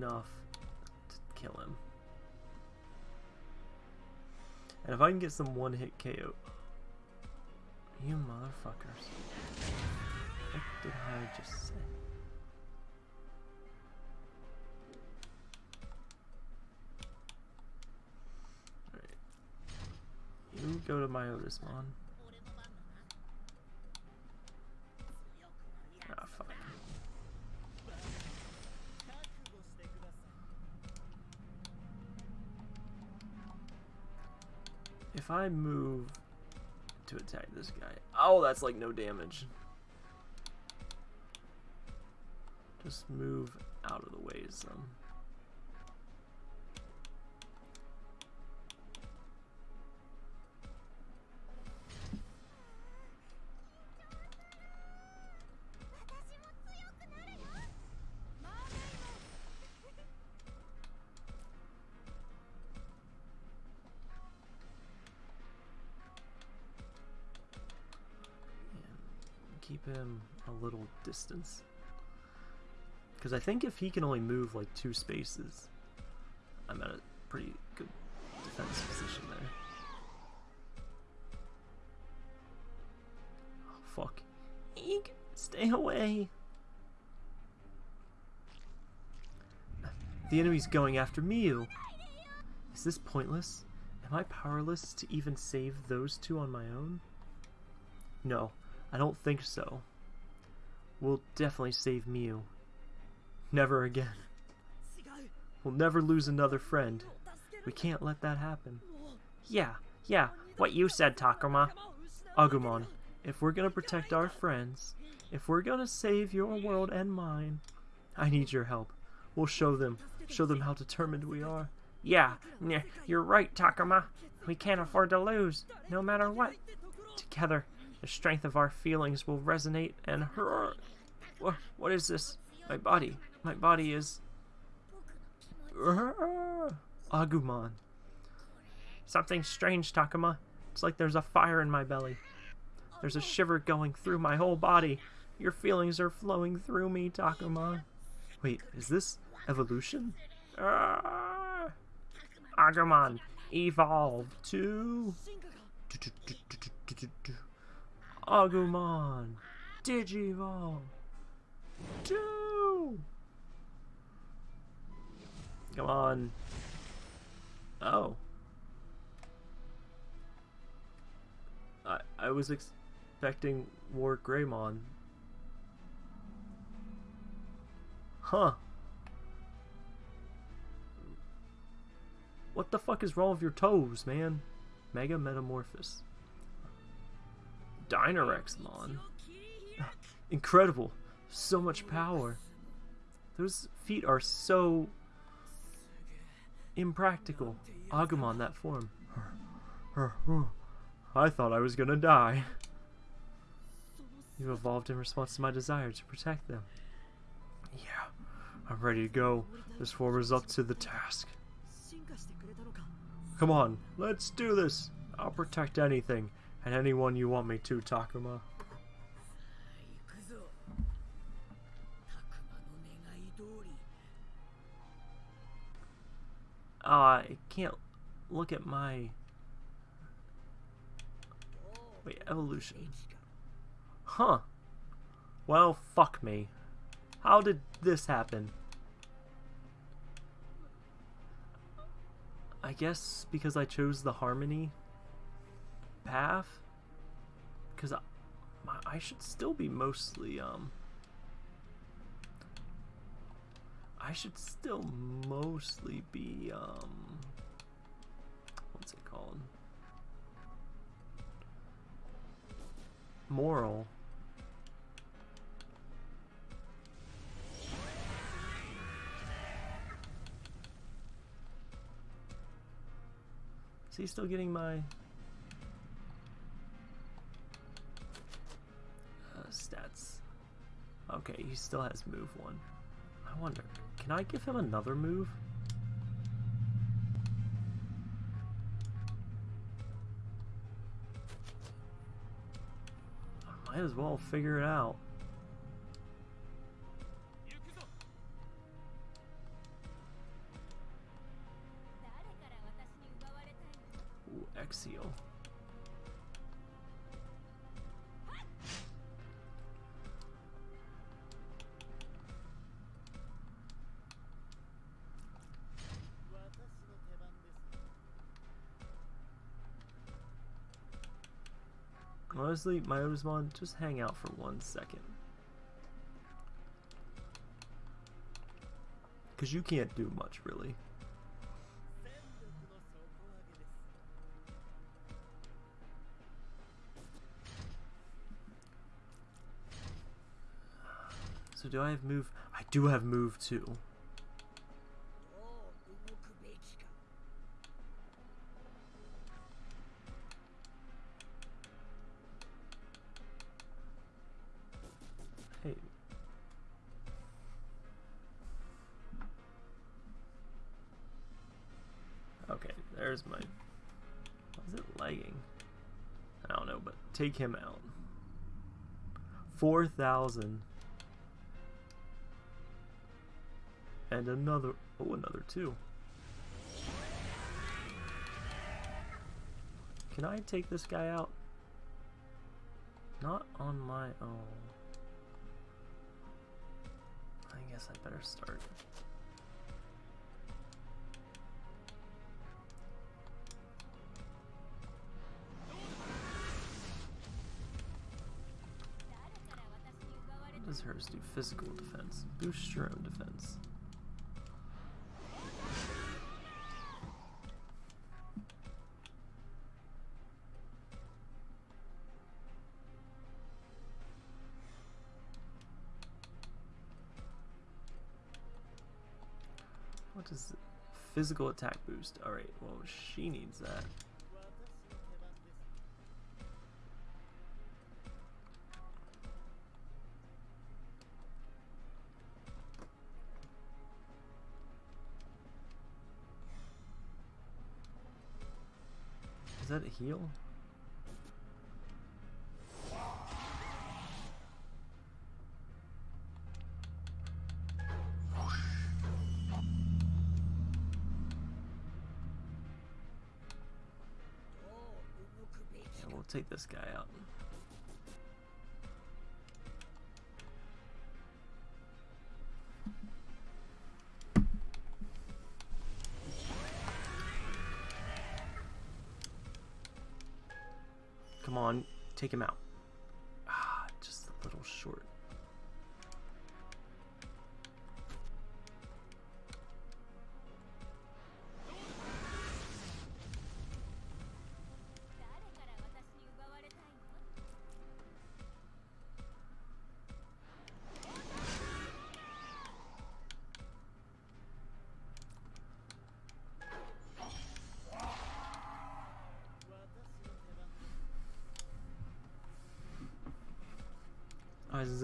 Enough to kill him. And if I can get some one hit KO. You motherfuckers. What did I just say? Alright. You go to my Otismon. I move to attack this guy. Oh, that's like no damage. Just move out of the way some. Him a little distance. Because I think if he can only move like two spaces, I'm at a pretty good defense position there. Oh, fuck. Eek, stay away. The enemy's going after Miu. Is this pointless? Am I powerless to even save those two on my own? No, I don't think so. We'll definitely save Miu. Never again. We'll never lose another friend. We can't let that happen. Yeah, yeah, what you said, Takuma. Agumon, if we're gonna protect our friends, if we're gonna save your world and mine, I need your help. We'll show them, show them how determined we are. Yeah, you're right, Takuma. We can't afford to lose, no matter what. Together, the strength of our feelings will resonate and hurr. What, what is this? My body. My body is. Agumon. Something strange, Takuma. It's like there's a fire in my belly. There's a shiver going through my whole body. Your feelings are flowing through me, Takuma. Wait, is this evolution? Ah! Agumon, evolve to. Agumon, Digivolve. Two. Come on. Oh. I I was expecting War Greymon. Huh. What the fuck is wrong with your toes, man? Mega Metamorphosis. Dynarexmon. Incredible. So much power. Those feet are so impractical. Agumon, that form. I thought I was gonna die. You evolved in response to my desire to protect them. Yeah, I'm ready to go. This form is up to the task. Come on, let's do this. I'll protect anything and anyone you want me to, Takuma. Oh, I can't look at my... Wait, evolution. Huh. Well, fuck me. How did this happen? I guess because I chose the harmony path? Because I, I should still be mostly, um... I should still mostly be, um... What's it called? Moral. Is he still getting my... stats. Okay, he still has move one. I wonder, can I give him another move? I might as well figure it out. Ooh, Honestly, my Otismon, just hang out for one second. Because you can't do much, really. So do I have move? I do have move too. Take him out. 4,000. And another. Oh, another two. Can I take this guy out? Not on my own. I guess I better start. Does hers do? Physical defense. Boost your own defense. What does Physical attack boost. Alright, well, she needs that. Is that a heal? Take this guy out. Take him out.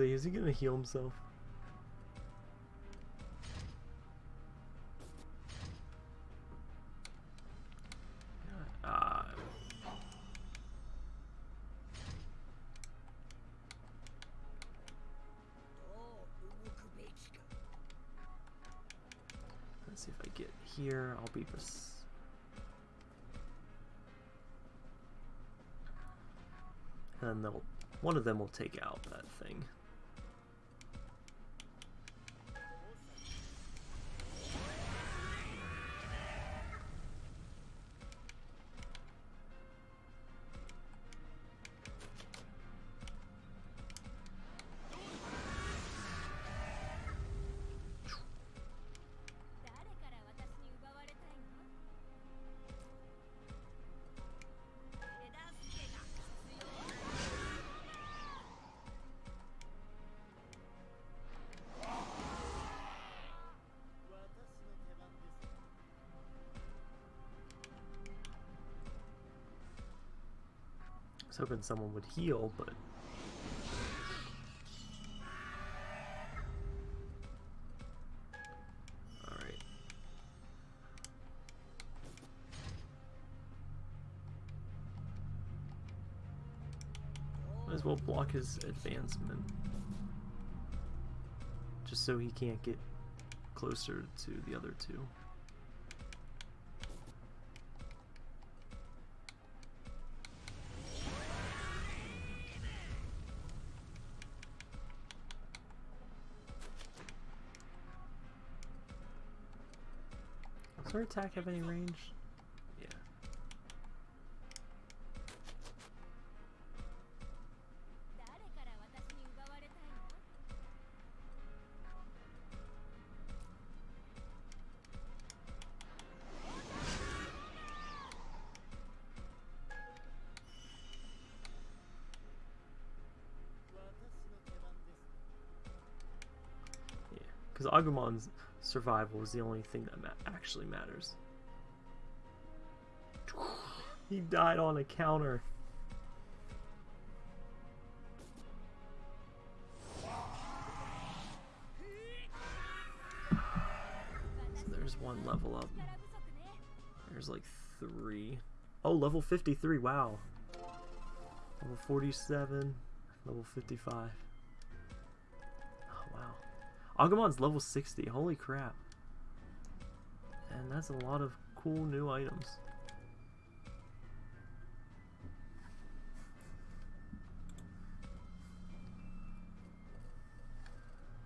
Is he gonna heal himself? Ah. Let's see if I get here. I'll be And then one of them will take out that thing. Hoping someone would heal, but Alright. What as well block his advancement. Just so he can't get closer to the other two. Does her attack have any range? Yeah. Yeah, because Agumon's survival is the only thing that ma actually matters. He died on a counter. So there's one level up. There's like three. Oh, level 53, wow. Level 47, level 55. Agumon's level 60, holy crap. And that's a lot of cool new items.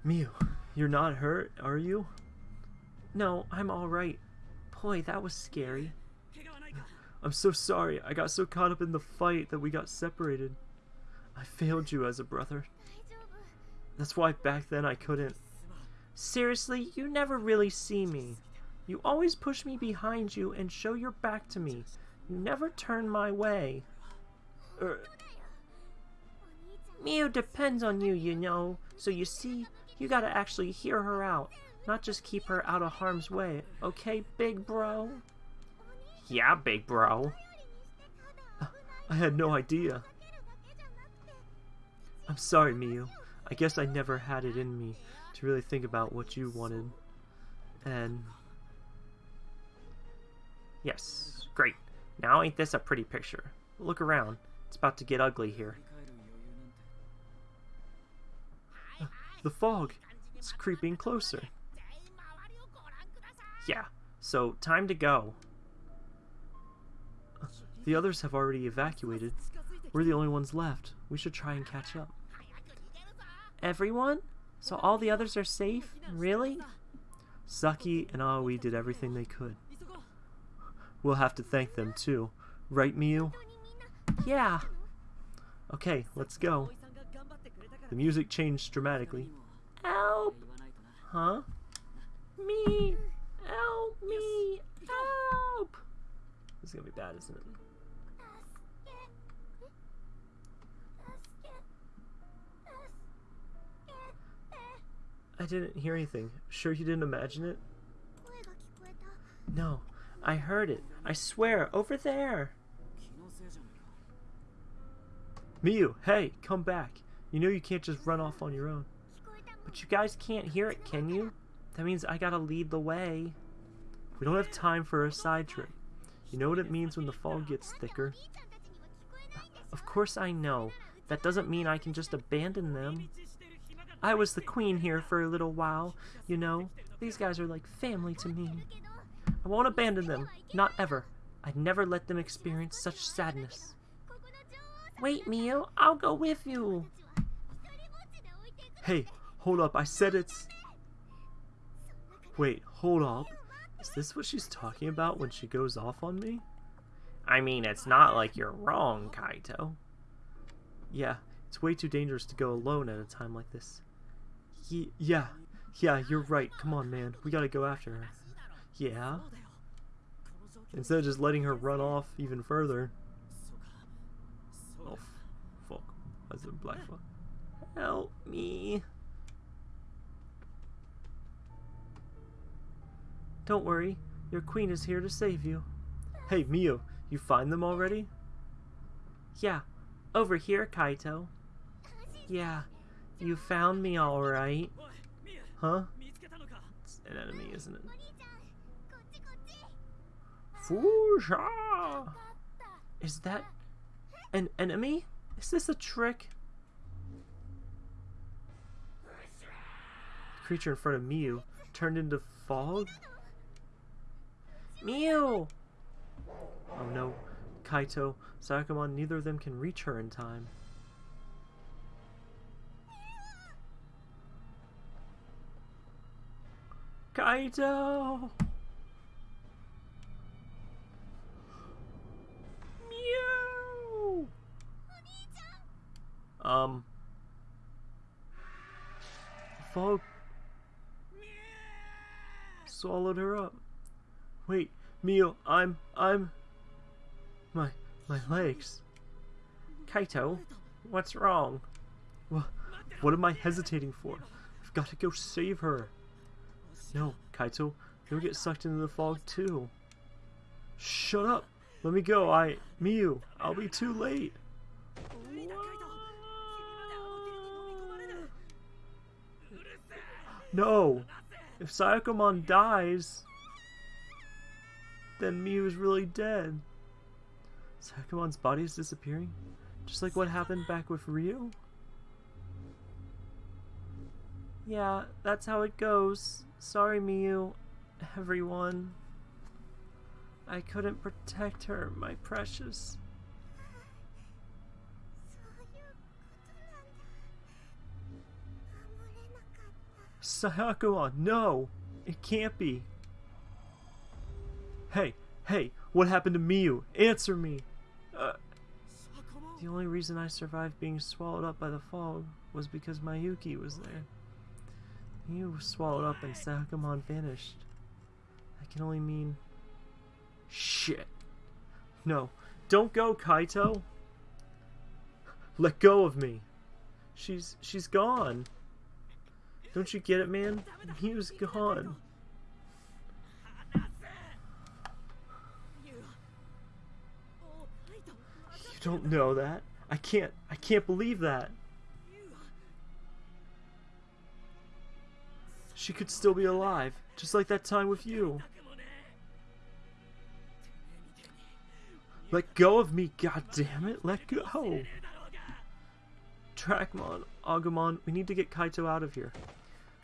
Miu, you're not hurt, are you? No, I'm alright. Boy, that was scary. I'm so sorry. I got so caught up in the fight that we got separated. I failed you as a brother. That's why back then I couldn't. Seriously, you never really see me. You always push me behind you and show your back to me. You never turn my way. Er, Miu depends on you, you know. So you see, you gotta actually hear her out, not just keep her out of harm's way. Okay, big bro? Yeah, big bro. I had no idea. I'm sorry, Miu. I guess I never had it in me to really think about what you wanted. And yes, great. Now ain't this a pretty picture? Look around. It's about to get ugly here. The fog! It's creeping closer. Yeah, so time to go. The others have already evacuated. We're the only ones left. We should try and catch up. Everyone, so all the others are safe? Really? Saki and Aoi did everything they could. We'll have to thank them too. Right, Miu? Yeah! Okay, let's go. The music changed dramatically. Help! Huh? Me! Help me! Help! This is gonna be bad, isn't it? I didn't hear anything. Sure you didn't imagine it? No, I heard it. I swear, over there! Miu, hey, come back. You know you can't just run off on your own. But you guys can't hear it, can you? That means I gotta lead the way. We don't have time for a side trip. You know what it means when the fog gets thicker? Of course I know. That doesn't mean I can just abandon them. I was the queen here for a little while, you know. These guys are like family to me. I won't abandon them, not ever. I'd never let them experience such sadness. Wait, Miu, I'll go with you. Hey, hold up, I said it's... Wait, hold up. Is this what she's talking about when she goes off on me? I mean, it's not like you're wrong, Kaito. Yeah, it's way too dangerous to go alone at a time like this. Ye yeah. Yeah, you're right. Come on, man. We gotta go after her. Yeah? Instead of just letting her run off even further. Oh, fuck. That's a black fuck. Help me. Don't worry. Your queen is here to save you. Hey, Miu, you find them already? Yeah. Over here, Kaito. Yeah, you found me alright. Huh? It's an enemy, isn't it? Fusha! Is that an enemy? Is this a trick? The creature in front of Miu turned into fog? Miu! Oh no, Kaito, Sakamon, neither of them can reach her in time. Kaito! Miu! Um. Fog swallowed her up. Wait, Miu, I'm, I'm. My, my legs. Kaito, what's wrong? What, what am I hesitating for? I've got to go save her. No, Kaito, you'll get sucked into the fog too. Shut up! Let me go, I... Miu, I'll be too late! No! If Sayakomon dies, then Miu is really dead. Sayakomon's body is disappearing? Just like what happened back with Ryu? Yeah, that's how it goes. Sorry, Miu, everyone. I couldn't protect her, my precious. Sayakuan, no! It can't be! Hey, hey, what happened to Miu? Answer me! Uh, the only reason I survived being swallowed up by the fog was because Miyuki was there. You swallowed up and Sakamon vanished. That can only mean... Shit. No. Don't go, Kaito. Let go of me. She's... she's gone. Don't you get it, man? He was gone. You don't know that. I can't... I can't believe that. She could still be alive, just like that time with you. Let go of me, God damn it! Let go! Dracmon, Agumon, we need to get Kaito out of here.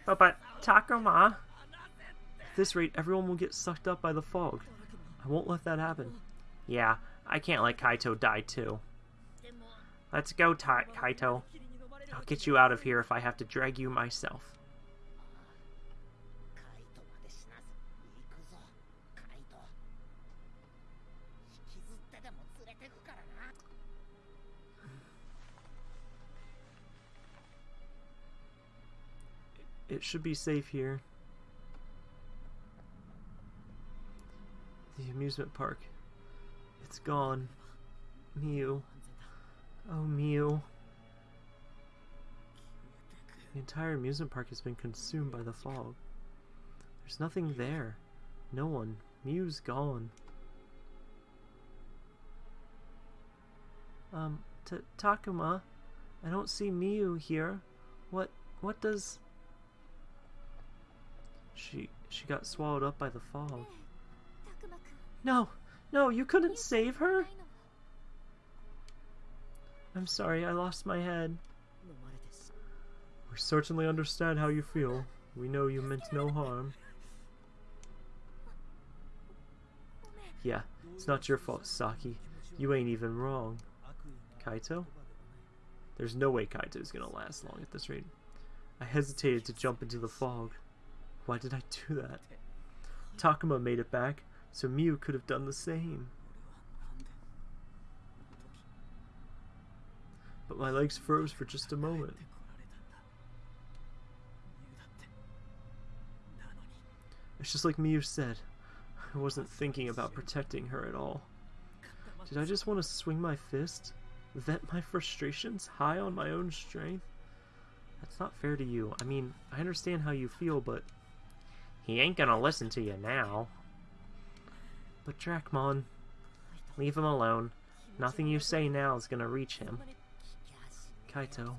But but Takuma! At this rate, everyone will get sucked up by the fog. I won't let that happen. Yeah, I can't let Kaito die too. Let's go, Ta Kaito. I'll get you out of here if I have to drag you myself. It should be safe here. The amusement park. It's gone. Miu. Oh, Miu. The entire amusement park has been consumed by the fog. There's nothing there. No one. Miu's gone. Um, Takuma, I don't see Miu here. What, what does... She she got swallowed up by the fog. No, no, you couldn't save her? I'm sorry, I lost my head. We certainly understand how you feel. We know you meant no harm. Yeah, it's not your fault, Saki. You ain't even wrong. Kaito? There's no way Kaito's gonna last long at this rate. I hesitated to jump into the fog. Why did I do that? Takuma made it back, so Miu could have done the same. But my legs froze for just a moment. It's just like Miu said, I wasn't thinking about protecting her at all. Did I just want to swing my fist? Vent my frustrations high on my own strength? That's not fair to you. I mean, I understand how you feel, but he ain't gonna listen to you now. But Dracmon, leave him alone. Nothing you say now is gonna reach him. Kaito.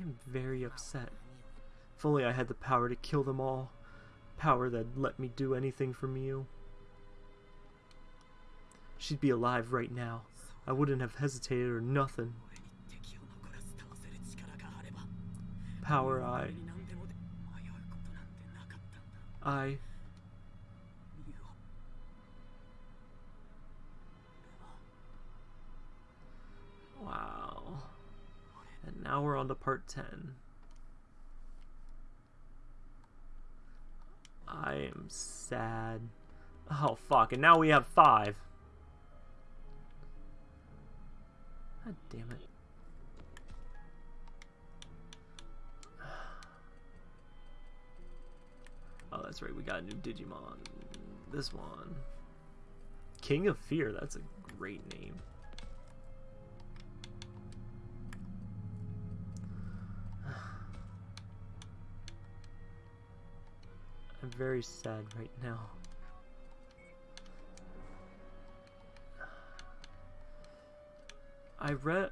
I'm very upset. If only I had the power to kill them all. Power that'd let me do anything for you. She'd be alive right now. I wouldn't have hesitated or nothing. power I... I... Wow. And now we're on to part 10. I am sad. Oh, fuck. And now we have five. God damn it. Oh, that's right. We got a new Digimon. This one. King of Fear. That's a great name. I'm very sad right now. I read,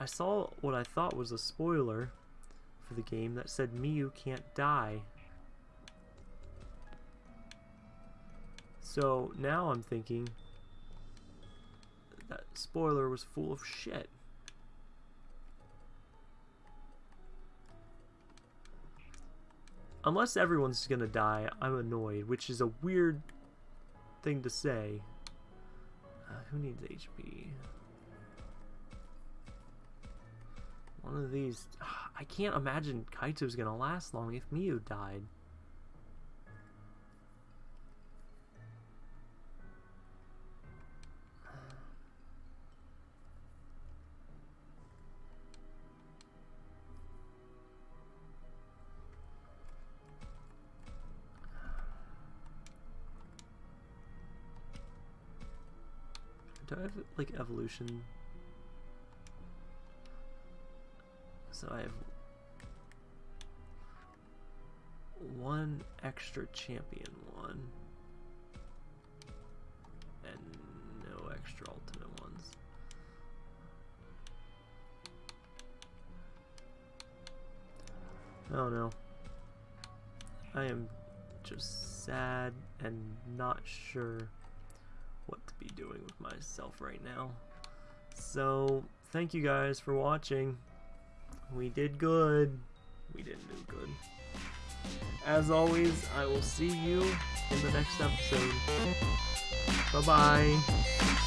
I saw what I thought was a spoiler for the game that said Miu can't die. So now I'm thinking that spoiler was full of shit. Unless everyone's gonna die, I'm annoyed, which is a weird thing to say. Uh, who needs HP? One of these. I can't imagine Kaito's gonna last long if Miu died. Like evolution? So I have one extra champion one and no extra ultimate ones. Oh no. I am just sad and not sure what to be doing with myself right now. So, thank you guys for watching. We did good. We didn't do good. As always, I will see you in the next episode. Bye bye.